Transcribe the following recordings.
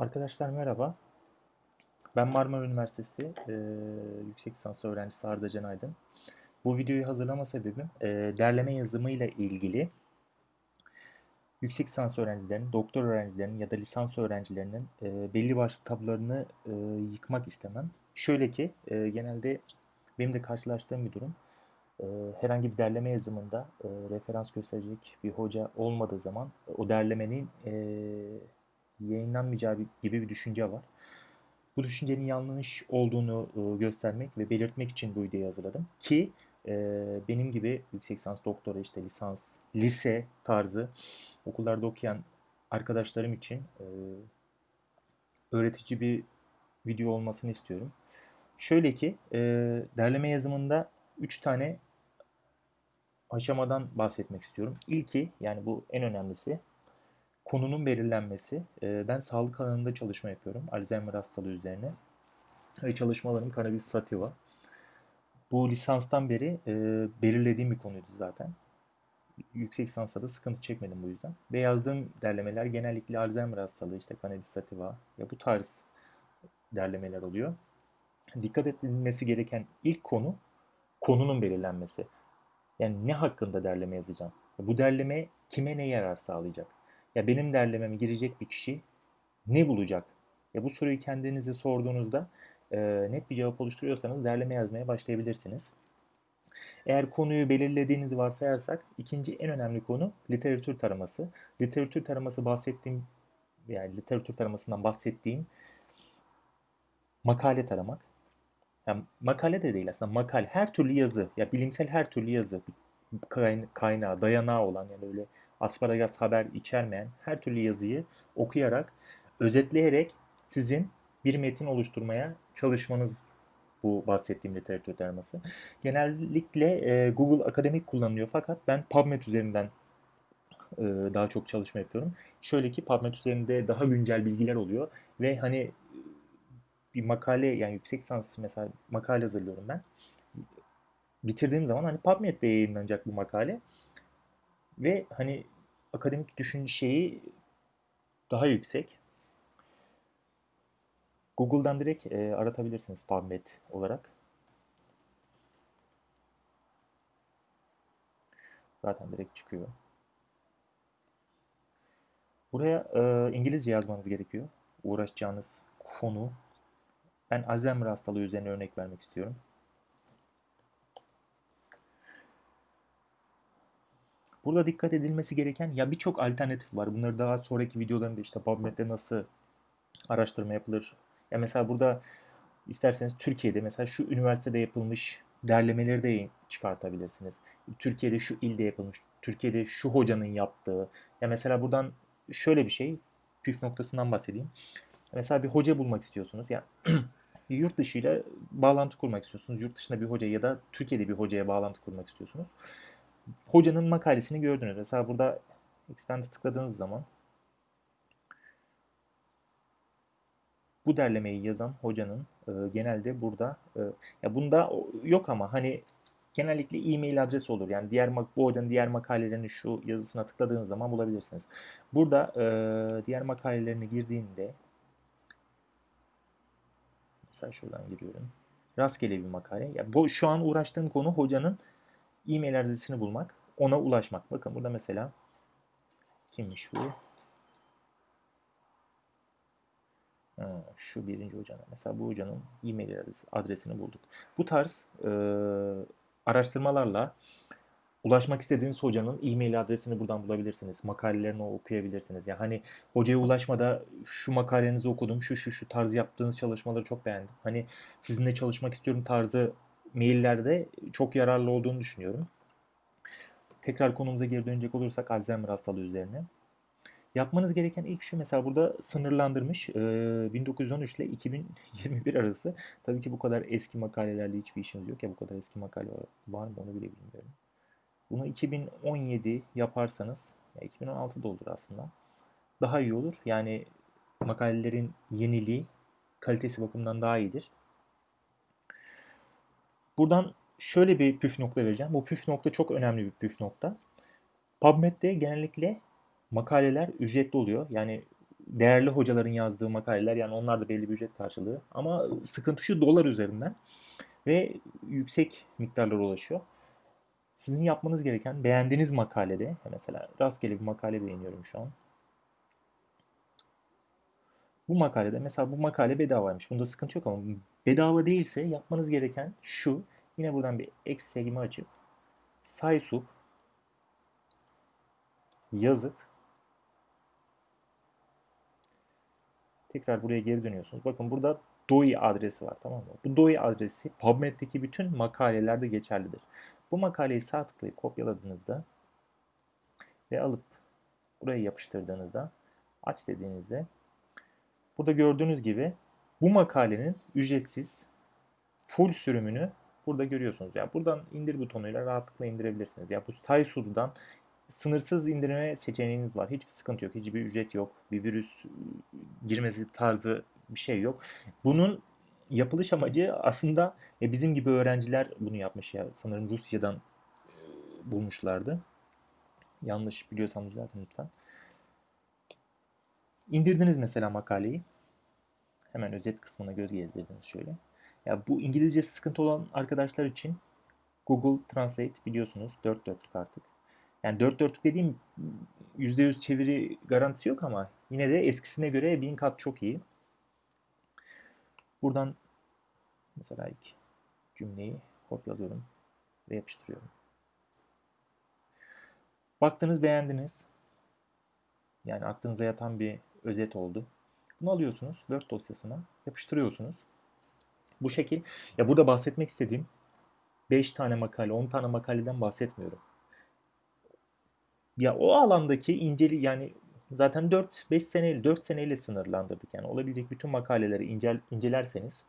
Arkadaşlar merhaba. Ben Marmara Üniversitesi e, yüksek lisans öğrencisi Arda Can Aydın. Bu videoyu hazırlama sebebim e, derleme yazımı ile ilgili yüksek lisans öğrencilerinin, doktor öğrencilerinin ya da lisans öğrencilerinin e, belli başlı tablolarını e, yıkmak istemem. Şöyle ki e, genelde benim de karşılaştığım bir durum. Herhangi bir derleme yazımında e, referans gösterecek bir hoca olmadığı zaman o derlemenin e, yayınlanmayacağı gibi bir düşünce var. Bu düşüncenin yanlış olduğunu e, göstermek ve belirtmek için bu videoyu hazırladım. Ki e, benim gibi yüksek lisans, doktora, işte lisans, lise tarzı okullarda okuyan arkadaşlarım için e, öğretici bir video olmasını istiyorum. Şöyle ki derleme yazımında 3 tane aşamadan bahsetmek istiyorum. İlki yani bu en önemlisi konunun belirlenmesi. E, ben sağlık alanında çalışma yapıyorum. Alzheimer hastalığı üzerine. Ve çalışmalarım kanabis sativa. Bu lisanstan beri e, belirlediğim bir konuydu zaten. Yüksek lisansta da sıkıntı çekmedim bu yüzden. Ve yazdığım derlemeler genellikle Alzheimer hastalığı, işte kanabis sativa ya bu tarz derlemeler oluyor. Dikkat edilmesi gereken ilk konu konunun belirlenmesi. Yani ne hakkında derleme yazacağım? Bu derleme kime ne yarar sağlayacak? Ya benim derlememe girecek bir kişi ne bulacak? Ya bu soruyu kendinize sorduğunuzda e, net bir cevap oluşturuyorsanız derleme yazmaya başlayabilirsiniz. Eğer konuyu belirlediğinizi varsayarsak ikinci en önemli konu literatür taraması. Literatür taraması bahsettiğim yani literatür taramasından bahsettiğim makale taramak. Yani makale de değil aslında makale her türlü yazı ya bilimsel her türlü yazı kaynağı dayanağı olan yani öyle asparagas haber içermeyen her türlü yazıyı okuyarak, özetleyerek sizin bir metin oluşturmaya çalışmanız bu bahsettiğim literatür taraması. Genellikle e, Google Akademik kullanılıyor fakat ben PubMed üzerinden e, daha çok çalışma yapıyorum. Şöyle ki PubMed üzerinde daha güncel bilgiler oluyor ve hani bir makale yani yüksek lisans mesela makale hazırlıyorum ben. Bitirdiğim zaman hani PubMed'de yayınlanacak bu makale. Ve hani akademik düşün şeyi daha yüksek. Google'dan direkt e, aratabilirsiniz PubMed olarak. Zaten direkt çıkıyor. Buraya e, İngilizce yazmanız gerekiyor. Uğraşacağınız konu. Ben Alzheimer hastalığı üzerine örnek vermek istiyorum. Burada dikkat edilmesi gereken ya birçok alternatif var. Bunları daha sonraki videolarımda işte PubMed'de nasıl araştırma yapılır. Ya mesela burada isterseniz Türkiye'de mesela şu üniversitede yapılmış derlemeleri de çıkartabilirsiniz. Türkiye'de şu ilde yapılmış, Türkiye'de şu hocanın yaptığı. Ya mesela buradan şöyle bir şey, püf noktasından bahsedeyim. Mesela bir hoca bulmak istiyorsunuz. Ya yurt dışıyla bağlantı kurmak istiyorsunuz. Yurt dışında bir hoca ya da Türkiye'de bir hocaya bağlantı kurmak istiyorsunuz hocanın makalesini gördünüz. Mesela burada expand'e tıkladığınız zaman bu derlemeyi yazan hocanın e, genelde burada e, ya bunda yok ama hani genellikle e-mail adresi olur. Yani diğer bu hocanın diğer makalelerini şu yazısına tıkladığınız zaman bulabilirsiniz. Burada e, diğer makalelerini girdiğinde mesela şuradan giriyorum. Rastgele bir makale. Ya bu şu an uğraştığım konu hocanın e-mail adresini bulmak, ona ulaşmak. Bakın burada mesela kimmiş bu? Şu birinci hocanın. Mesela bu hocanın e-mail adresi, adresini bulduk. Bu tarz e, araştırmalarla ulaşmak istediğiniz hocanın e-mail adresini buradan bulabilirsiniz. Makalelerini okuyabilirsiniz. Yani hani hocaya ulaşmada şu makalenizi okudum, şu şu şu tarz yaptığınız çalışmaları çok beğendim. Hani sizinle çalışmak istiyorum tarzı maillerde çok yararlı olduğunu düşünüyorum. Tekrar konumuza geri dönecek olursak Alzheimer hastalığı üzerine. Yapmanız gereken ilk şu mesela burada sınırlandırmış 1913 ile 2021 arası. Tabii ki bu kadar eski makalelerle hiçbir işimiz yok ya bu kadar eski makale var mı onu bile bilmiyorum. Bunu 2017 yaparsanız ya 2016 da olur aslında. Daha iyi olur. Yani makalelerin yeniliği kalitesi bakımından daha iyidir. Buradan şöyle bir püf nokta vereceğim. Bu püf nokta çok önemli bir püf nokta. PubMed'de genellikle makaleler ücretli oluyor. Yani değerli hocaların yazdığı makaleler yani onlar da belli bir ücret karşılığı. Ama sıkıntı şu dolar üzerinden ve yüksek miktarlara ulaşıyor. Sizin yapmanız gereken beğendiğiniz makalede mesela rastgele bir makale beğeniyorum şu an. Bu makalede mesela bu makale bedavaymış. Bunda sıkıntı yok ama bedava değilse yapmanız gereken şu. Yine buradan bir eksi segimi açıp saysup yazıp tekrar buraya geri dönüyorsunuz. Bakın burada DOI adresi var tamam mı? Bu DOI adresi PubMed'deki bütün makalelerde geçerlidir. Bu makaleyi sağ tıklayıp kopyaladığınızda ve alıp buraya yapıştırdığınızda aç dediğinizde burada gördüğünüz gibi bu makalenin ücretsiz full sürümünü burada görüyorsunuz. Yani buradan indir butonuyla rahatlıkla indirebilirsiniz. Ya yani bu Saysu'dan sınırsız indirme seçeneğiniz var. Hiçbir sıkıntı yok. Hiçbir ücret yok. Bir virüs girmesi tarzı bir şey yok. Bunun yapılış amacı aslında e, bizim gibi öğrenciler bunu yapmış ya. Sanırım Rusya'dan e, bulmuşlardı. Yanlış biliyorsam düzeltin lütfen. İndirdiniz mesela makaleyi. Hemen özet kısmına göz gezdirdiniz şöyle. Ya bu İngilizce sıkıntı olan arkadaşlar için Google Translate biliyorsunuz dört dörtlük artık. Yani dört dörtlük dediğim %100 çeviri garantisi yok ama yine de eskisine göre bin kat çok iyi. Buradan mesela ilk cümleyi kopyalıyorum ve yapıştırıyorum. Baktınız beğendiniz. Yani aklınıza yatan bir özet oldu. Bunu alıyorsunuz Word dosyasına yapıştırıyorsunuz. Bu şekil ya burada bahsetmek istediğim 5 tane makale 10 tane makaleden bahsetmiyorum. Ya o alandaki inceli yani zaten 4-5 seneyle 4 seneyle sınırlandırdık. Yani olabilecek bütün makaleleri incel, incelerseniz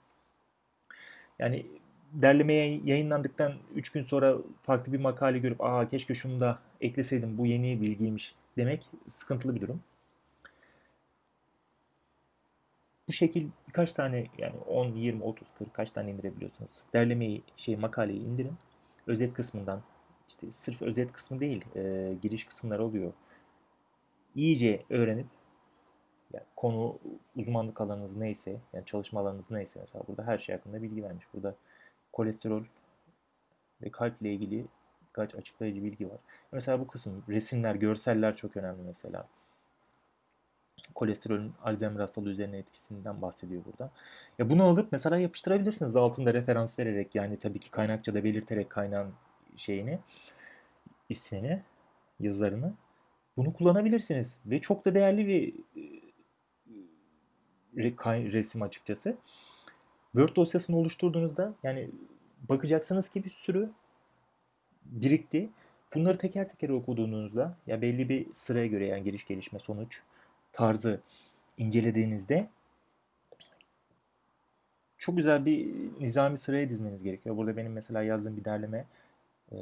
yani derlemeye yayınlandıktan 3 gün sonra farklı bir makale görüp aa keşke şunu da ekleseydim bu yeni bilgiymiş demek sıkıntılı bir durum. Bu şekil birkaç tane yani 10, 20, 30, 40 kaç tane indirebiliyorsunuz. Derlemeyi, şey makaleyi indirin. Özet kısmından işte sırf özet kısmı değil, e, giriş kısımları oluyor. İyice öğrenip yani konu uzmanlık alanınız neyse, yani çalışma alanınız neyse mesela burada her şey hakkında bilgi vermiş. Burada kolesterol ve kalp ile ilgili birkaç açıklayıcı bilgi var. Mesela bu kısım resimler, görseller çok önemli mesela. Kolesterolün Alzheimer hastalığı üzerine etkisinden bahsediyor burada. Ya bunu alıp mesela yapıştırabilirsiniz altında referans vererek yani tabii ki kaynakça da belirterek kaynağın şeyini, ismini, yazılarını bunu kullanabilirsiniz. Ve çok da değerli bir e, resim açıkçası. Word dosyasını oluşturduğunuzda yani bakacaksınız ki bir sürü birikti. Bunları teker teker okuduğunuzda ya belli bir sıraya göre yani giriş gelişme sonuç tarzı incelediğinizde çok güzel bir nizami sıraya dizmeniz gerekiyor. Burada benim mesela yazdığım bir derleme e,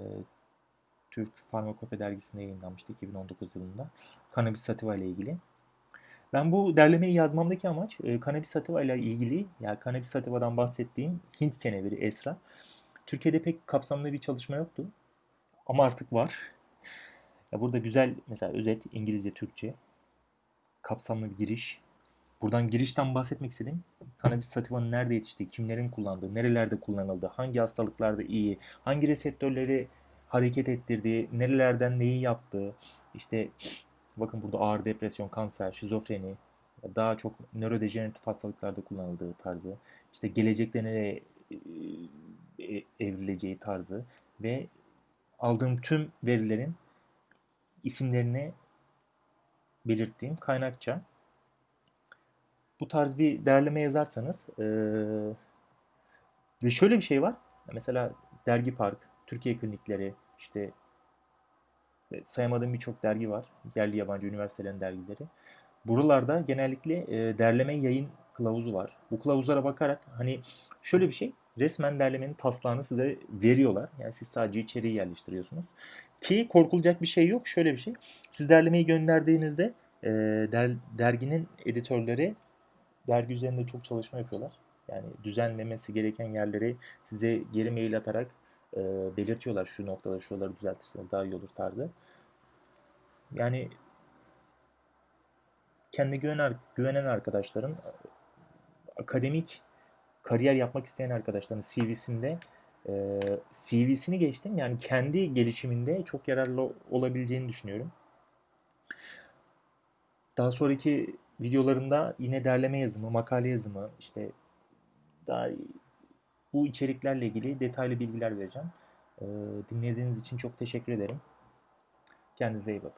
Türk Farmakope dergisinde yayınlanmıştı 2019 yılında. Cannabis sativa ile ilgili. Ben bu derlemeyi yazmamdaki amaç e, Cannabis sativa ile ilgili, yani Cannabis sativa'dan bahsettiğim Hint keneviri Esra. Türkiye'de pek kapsamlı bir çalışma yoktu. Ama artık var. Ya burada güzel mesela özet İngilizce, Türkçe kapsamlı bir giriş. Buradan girişten bahsetmek istedim. Cannabis sativanın nerede yetiştiği, kimlerin kullandığı, nerelerde kullanıldığı, hangi hastalıklarda iyi, hangi reseptörleri hareket ettirdiği, nerelerden neyi yaptığı, işte bakın burada ağır depresyon, kanser, şizofreni, daha çok nörodejeneratif hastalıklarda kullanıldığı tarzı, işte gelecekte nereye e, evrileceği tarzı ve aldığım tüm verilerin isimlerini belirttiğim kaynakça bu tarz bir derleme yazarsanız ee, ve şöyle bir şey var. Mesela Dergi Park, Türkiye Klinikleri, işte sayamadığım birçok dergi var. Yerli yabancı üniversitelerin dergileri. Buralarda genellikle e, derleme yayın kılavuzu var. Bu kılavuzlara bakarak hani şöyle bir şey resmen derlemenin taslağını size veriyorlar. Yani siz sadece içeriği yerleştiriyorsunuz. Ki korkulacak bir şey yok. Şöyle bir şey. Siz derlemeyi gönderdiğinizde e, der, derginin editörleri dergi üzerinde çok çalışma yapıyorlar. Yani düzenlemesi gereken yerleri size geri mail atarak e, belirtiyorlar. Şu noktada şuraları düzeltirseniz daha iyi olur tarzı. Yani kendi güvenen, güvenen arkadaşların akademik kariyer yapmak isteyen arkadaşların CV'sinde e, CV'sini geçtim yani kendi gelişiminde çok yararlı olabileceğini düşünüyorum. Daha sonraki videolarımda yine derleme yazımı, makale yazımı, işte daha bu içeriklerle ilgili detaylı bilgiler vereceğim. Ee, dinlediğiniz için çok teşekkür ederim. Kendinize iyi bakın.